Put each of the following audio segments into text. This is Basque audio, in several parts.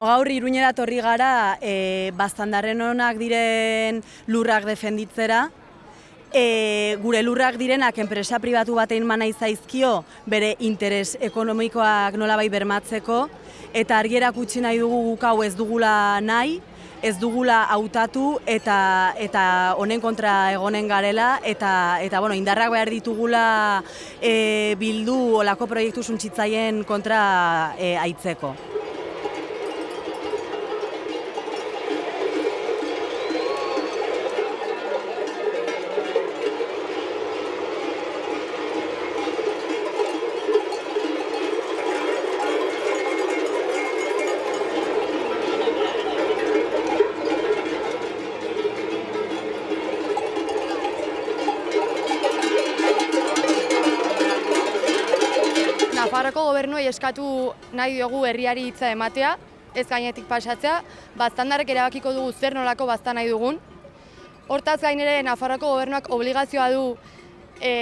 Gaur iruñera torri gara e, baztandarren honak diren lurrak defenditzera, e, gure lurrak direnak enpresa pribatu batein mana izaizkio bere interes ekonomikoak nolabai bermatzeko, eta argierak utzi nahi dugu guk hau ez dugula nahi, ez dugula hautatu eta eta honen kontra egonen garela. Eta eta bueno, indarrak behar ditugula e, bildu olako proiektu suntzitzaien kontra e, aitzeko. Nafarroko gobernuei eskatu nahi diogu herriari hitza ematea, ez gainetik pasatzea, baztandarrek erabakiko dugu zer nolako baztan nahi dugun. Hortaz gain ere Nafarroko gobernuak obligazioa du e,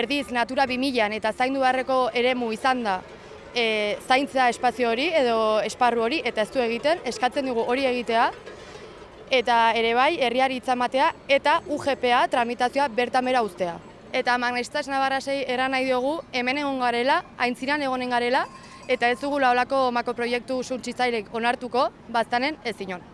erdiz Natura 2000an eta zaindu beharreko eremu izan da e, zaintzea espazio hori edo esparru hori eta ez du egiten, eskatzen dugu hori egitea eta ere bai herriari hitza ematea eta UGPA tramitazioa bertamera uztea eta Magnestas Navarrasei eran nahi diogu hemen egon garela, aintziran egonen garela, eta ez dugula olako mako proiektu suntsitzailek onartuko, baztanen ez inon.